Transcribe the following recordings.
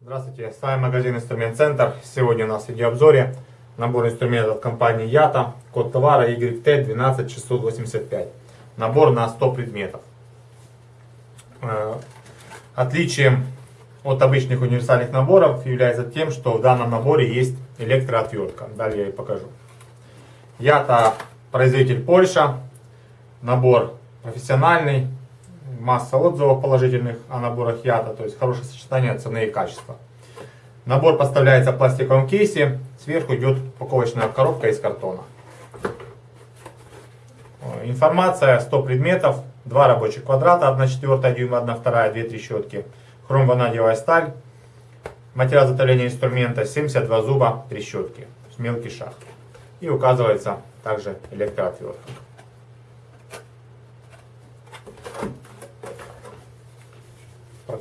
Здравствуйте, с вами магазин Инструмент Центр. Сегодня у нас в видеообзоре набор инструментов от компании Yata, код товара YT12685. Набор на 100 предметов. Э, отличием от обычных универсальных наборов является тем, что в данном наборе есть электроотвертка. Далее я покажу. Yata производитель Польша. Набор профессиональный, масса отзывов положительных о наборах Ята, то есть хорошее сочетание цены и качества. Набор поставляется в пластиковом кейсе, сверху идет упаковочная коробка из картона. Информация 100 предметов, 2 рабочих квадрата, 1 четвертая дюйма, 1 вторая, 2 трещотки, хром-ванадиевая сталь, материал затопления инструмента 72 зуба, трещотки, мелкий шаг. И указывается также электроотвертка.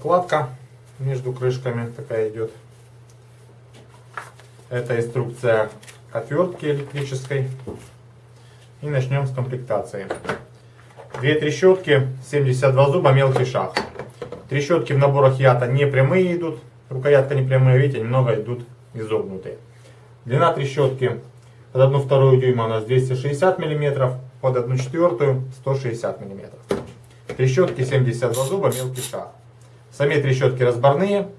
прокладка между крышками такая идет. Это инструкция к отвертке электрической. И начнем с комплектации. Две трещотки, 72 зуба, мелкий шаг. Трещотки в наборах Ята не прямые идут, рукоятка не прямая, видите, немного идут изогнутые. Длина трещотки под 1 вторую дюйма у нас 260 мм, под 1 четвертую 160 мм. Трещотки 72 зуба, мелкий шаг. Сами трещотки разборные,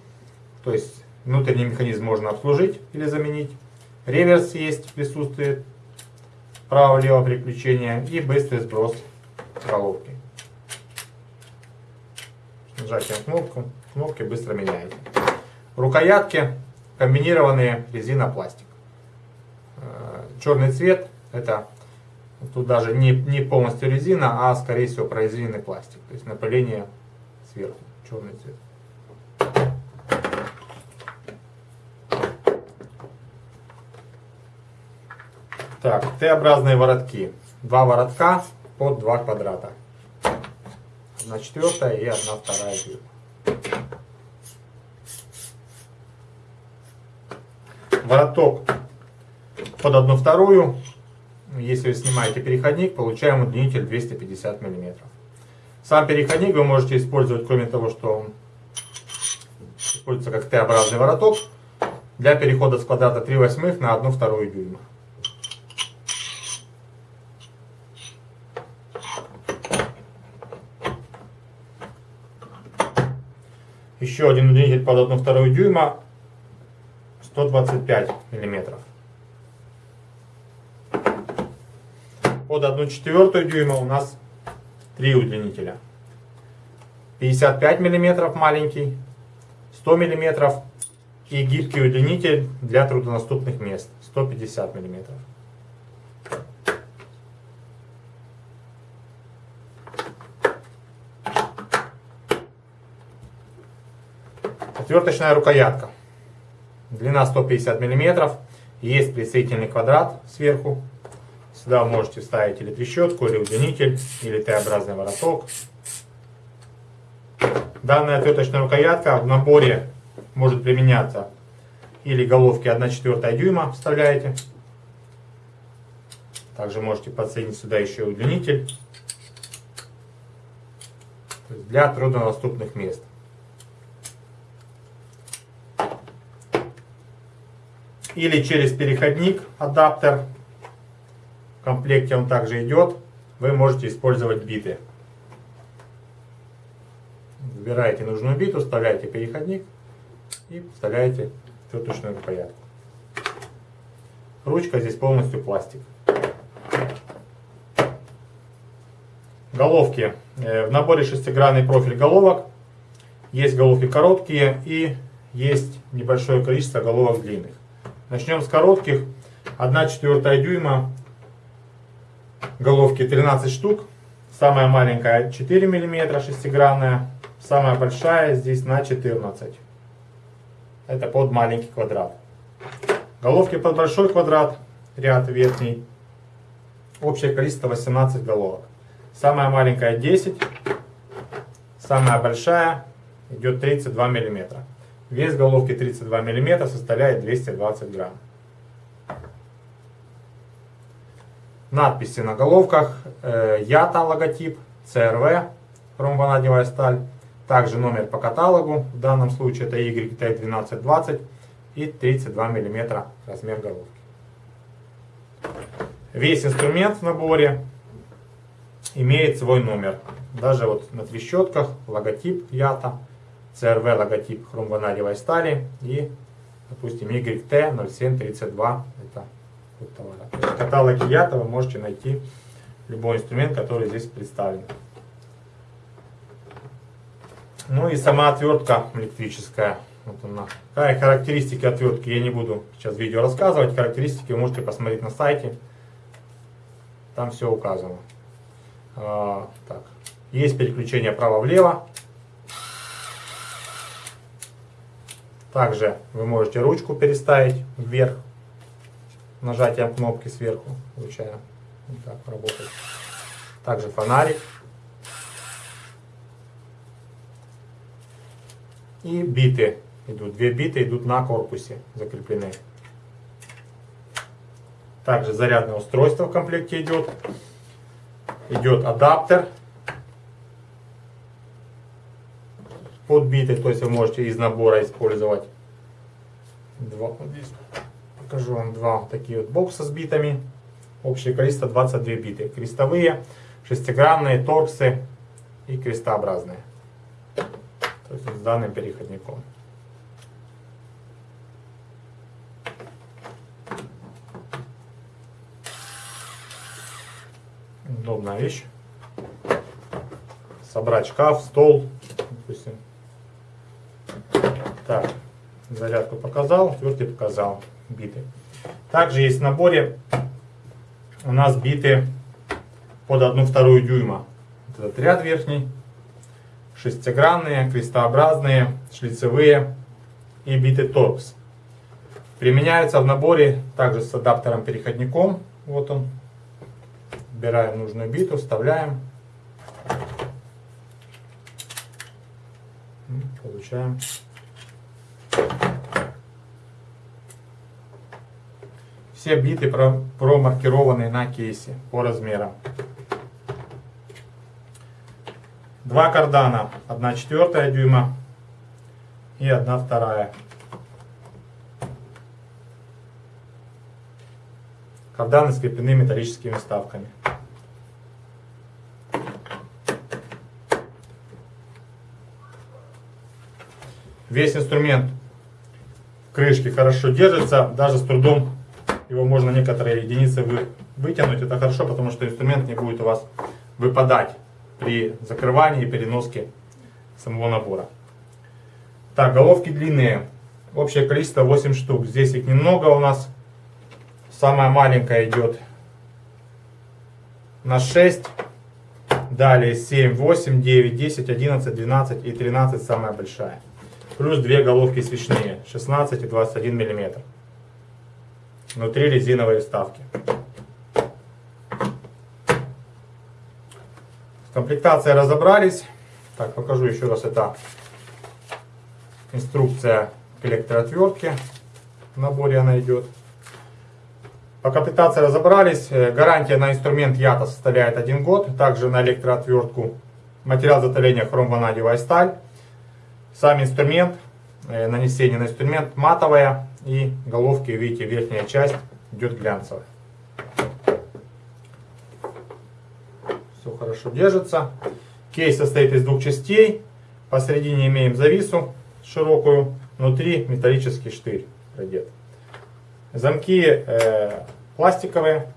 то есть внутренний механизм можно обслужить или заменить. Реверс есть, присутствует, право-лево переключение и быстрый сброс головки. Нажатием кнопку, кнопки быстро меняете. Рукоятки комбинированные резина-пластик. Э, черный цвет, это тут даже не, не полностью резина, а скорее всего прорезиненный пластик, то есть напыление сверху черный цвет. Так, Т-образные воротки. Два воротка под два квадрата. Одна четвертая и одна вторая дюйма. Вороток под одну вторую. Если вы снимаете переходник, получаем удлинитель 250 миллиметров. Сам переходник вы можете использовать, кроме того, что он используется как Т-образный вороток, для перехода с квадрата 3 восьмых на 1 вторую дюйма. Еще один удлинитель под 1 вторую дюйма 125 миллиметров. Под 1 четвертую дюйма у нас три удлинителя. 55 мм маленький, 100 мм и гибкий удлинитель для труднодоступных мест 150 мм. Отверточная рукоятка. Длина 150 мм. Есть присоединительный квадрат сверху Сюда можете вставить или трещотку, или удлинитель, или Т-образный вороток. Данная отверточная рукоятка в наборе может применяться или головки 1 четвертая дюйма вставляете. Также можете подсоединить сюда еще удлинитель для труднодоступных мест. Или через переходник адаптер в комплекте он также идет. Вы можете использовать биты. Выбираете нужную биту, вставляете переходник и вставляете тетушную рукоятку. Ручка здесь полностью пластик. Головки. Э, в наборе шестигранный профиль головок. Есть головки короткие и есть небольшое количество головок длинных. Начнем с коротких. 1 четвертая дюйма Головки 13 штук. Самая маленькая 4 мм шестигранная. Самая большая здесь на 14. Это под маленький квадрат. Головки под большой квадрат, ряд верхний. Общее количество 18 головок. Самая маленькая 10. Самая большая идет 32 мм. Вес головки 32 мм составляет 220 грамм. Надписи на головках. Э, ЯТА логотип, ЦРВ, хромбонадевая сталь. Также номер по каталогу, в данном случае это YT1220 и 32 мм размер головки. Весь инструмент в наборе имеет свой номер. Даже вот на трещотках логотип ЯТА. CRV логотип хромванадевой стали и, допустим, YT0732 это код товара. То есть в каталоге ЯТА вы можете найти любой инструмент, который здесь представлен. Ну и сама отвертка электрическая. Вот она. Какая характеристики отвертки, я не буду сейчас видео рассказывать. Характеристики вы можете посмотреть на сайте. Там все указано. А, так. Есть переключение право-влево. Также вы можете ручку переставить вверх. Нажатием кнопки сверху. Получаем. Вот так работает. Также фонарик. И биты идут. Две биты идут на корпусе закреплены. Также зарядное устройство в комплекте идет. Идет адаптер под биты, то есть вы можете из набора использовать. Два, вот здесь покажу вам два такие вот бокса с битами. Общее количество 22 биты. Крестовые, шестигранные, торксы и крестообразные. То есть с данным переходником. Удобная вещь. Собрать шкаф, стол. Так, зарядку показал, отвертки показал, биты. Также есть в наборе у нас биты под 1,2 дюйма. Вот этот ряд верхний, шестигранные, крестообразные, шлицевые и биты торкс. Применяются в наборе также с адаптером-переходником. Вот он. Выбираем нужную биту, вставляем. Получаем. Все биты промаркированы на кейсе по размерам. Два кардана, 1 четвертая дюйма и 1 вторая. Карданы скреплены металлическими вставками. Весь инструмент в крышке хорошо держится, даже с трудом его можно некоторые единицы вы, вытянуть. Это хорошо, потому что инструмент не будет у вас выпадать при закрывании и переноске самого набора. Так, головки длинные. Общее количество 8 штук. Здесь их немного у нас. Самая маленькая идет на 6. Далее 7, 8, 9, 10, 11, 12 и 13 самая большая. Плюс две головки свечные 16 и 21 мм. Внутри резиновые вставки. С комплектацией разобрались. Так, покажу еще раз. Это инструкция к электроотвертке. В наборе она идет. По комплектации разобрались. Э, гарантия на инструмент ЯТА составляет 1 год. Также на электроотвертку материал затопления хромванадевая сталь. Сам инструмент, э, нанесение на инструмент матовая и головки, видите, верхняя часть идет глянцевая. Все хорошо держится. Кейс состоит из двух частей. Посередине имеем завису широкую, внутри металлический штырь продет. Замки э, пластиковые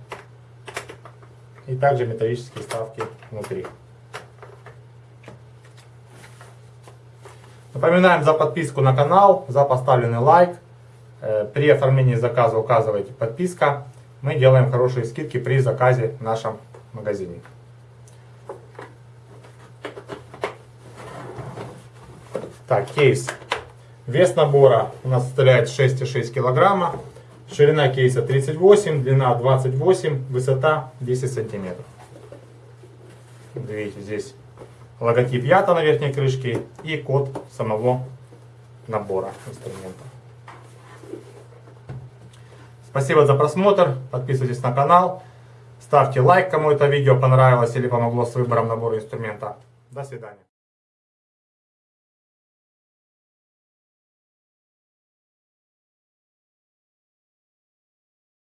и также металлические вставки внутри. Напоминаем за подписку на канал, за поставленный лайк. Э, при оформлении заказа указывайте подписка. Мы делаем хорошие скидки при заказе в нашем магазине. Так, кейс. Вес набора у нас составляет 6,6 килограмма. Ширина кейса 38, длина 28, высота 10 сантиметров. Видите, здесь логотип Ята на верхней крышке и код самого набора инструмента. Спасибо за просмотр, подписывайтесь на канал. Ставьте лайк, кому это видео понравилось или помогло с выбором набора инструмента. До свидания.